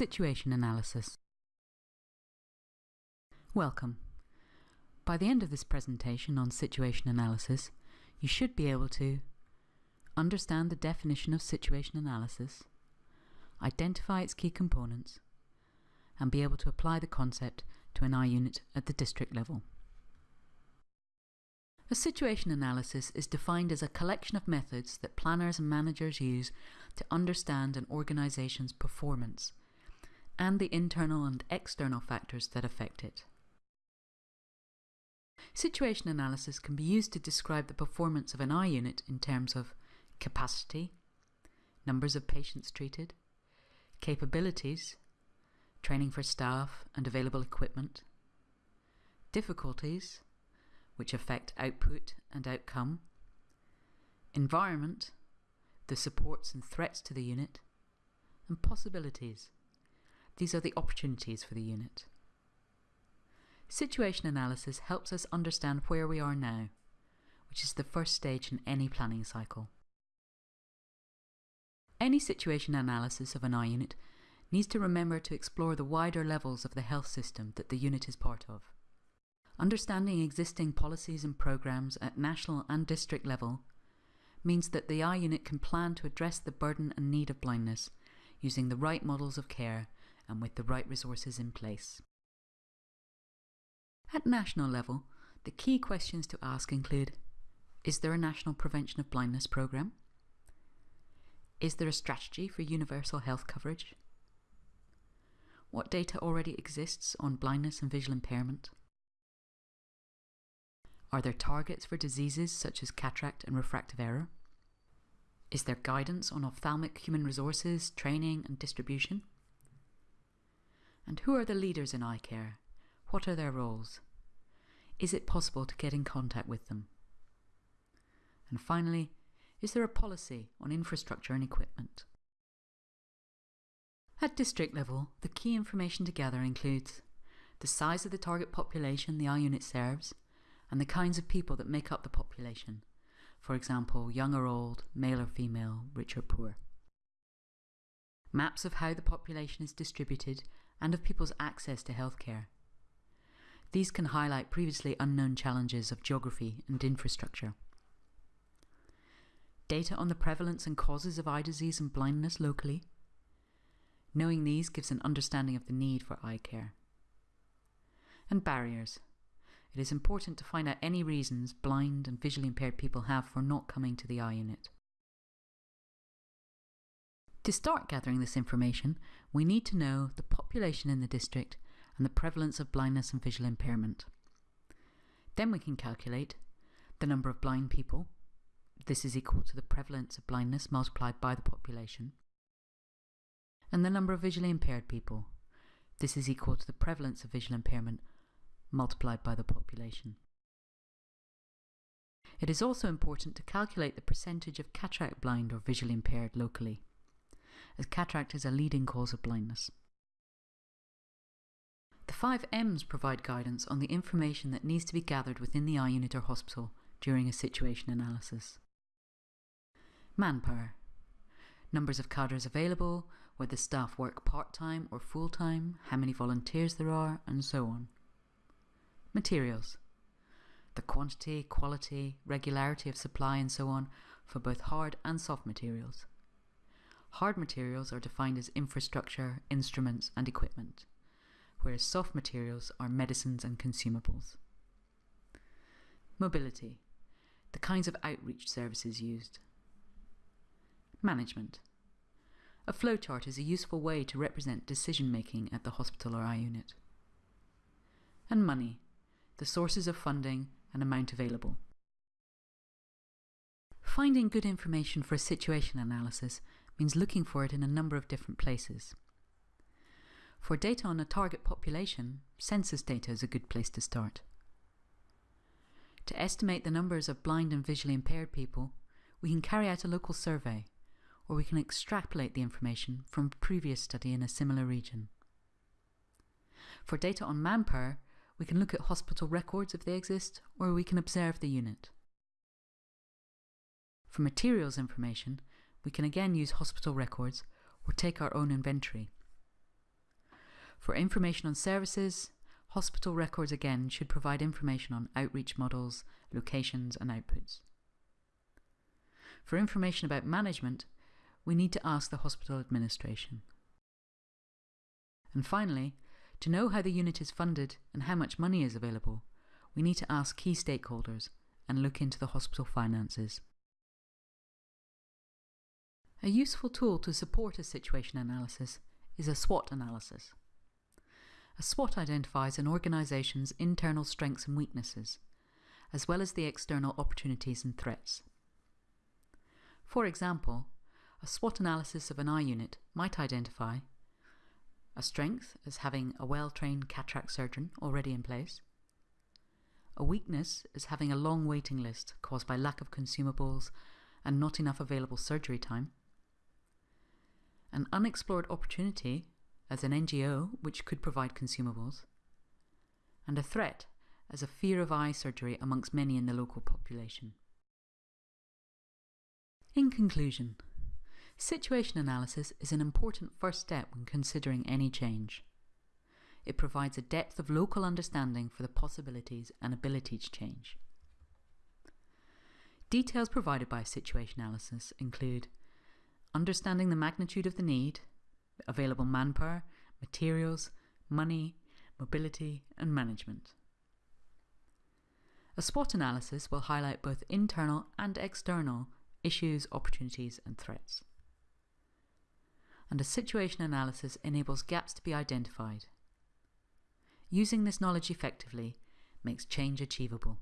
Situation Analysis Welcome. By the end of this presentation on situation analysis, you should be able to understand the definition of situation analysis, identify its key components, and be able to apply the concept to an eye unit at the district level. A situation analysis is defined as a collection of methods that planners and managers use to understand an organisation's performance and the internal and external factors that affect it. Situation analysis can be used to describe the performance of an eye unit in terms of capacity, numbers of patients treated, capabilities, training for staff and available equipment, difficulties, which affect output and outcome, environment, the supports and threats to the unit, and possibilities, these are the opportunities for the unit. Situation analysis helps us understand where we are now, which is the first stage in any planning cycle. Any situation analysis of an eye unit needs to remember to explore the wider levels of the health system that the unit is part of. Understanding existing policies and programs at national and district level means that the eye unit can plan to address the burden and need of blindness using the right models of care and with the right resources in place. At national level, the key questions to ask include Is there a national prevention of blindness programme? Is there a strategy for universal health coverage? What data already exists on blindness and visual impairment? Are there targets for diseases such as cataract and refractive error? Is there guidance on ophthalmic human resources, training and distribution? And who are the leaders in eye care? What are their roles? Is it possible to get in contact with them? And finally, is there a policy on infrastructure and equipment? At district level, the key information to gather includes the size of the target population the eye unit serves and the kinds of people that make up the population, for example, young or old, male or female, rich or poor. Maps of how the population is distributed and of people's access to healthcare. These can highlight previously unknown challenges of geography and infrastructure. Data on the prevalence and causes of eye disease and blindness locally. Knowing these gives an understanding of the need for eye care. And barriers. It is important to find out any reasons blind and visually impaired people have for not coming to the eye unit. To start gathering this information, we need to know the population in the district and the prevalence of blindness and visual impairment. Then we can calculate the number of blind people. This is equal to the prevalence of blindness multiplied by the population. And the number of visually impaired people. This is equal to the prevalence of visual impairment multiplied by the population. It is also important to calculate the percentage of cataract blind or visually impaired locally as cataract is a leading cause of blindness. The five M's provide guidance on the information that needs to be gathered within the eye unit or hospital during a situation analysis. Manpower. Numbers of cadres available, whether staff work part-time or full-time, how many volunteers there are, and so on. Materials. The quantity, quality, regularity of supply and so on for both hard and soft materials. Hard materials are defined as infrastructure, instruments and equipment, whereas soft materials are medicines and consumables. Mobility, the kinds of outreach services used. Management. A flowchart is a useful way to represent decision making at the hospital or eye unit. And money, the sources of funding and amount available. Finding good information for a situation analysis means looking for it in a number of different places. For data on a target population, census data is a good place to start. To estimate the numbers of blind and visually impaired people, we can carry out a local survey, or we can extrapolate the information from a previous study in a similar region. For data on manpower, we can look at hospital records if they exist, or we can observe the unit. For materials information, we can again use hospital records or take our own inventory. For information on services, hospital records again should provide information on outreach models, locations and outputs. For information about management, we need to ask the hospital administration. And finally, to know how the unit is funded and how much money is available, we need to ask key stakeholders and look into the hospital finances. A useful tool to support a situation analysis is a SWOT analysis. A SWOT identifies an organisation's internal strengths and weaknesses, as well as the external opportunities and threats. For example, a SWOT analysis of an eye unit might identify a strength as having a well-trained cataract surgeon already in place, a weakness is having a long waiting list caused by lack of consumables and not enough available surgery time, an unexplored opportunity as an NGO which could provide consumables, and a threat as a fear of eye surgery amongst many in the local population. In conclusion, situation analysis is an important first step when considering any change. It provides a depth of local understanding for the possibilities and ability to change. Details provided by situation analysis include understanding the magnitude of the need, available manpower, materials, money, mobility and management. A SWOT analysis will highlight both internal and external issues, opportunities and threats. And a situation analysis enables gaps to be identified. Using this knowledge effectively makes change achievable.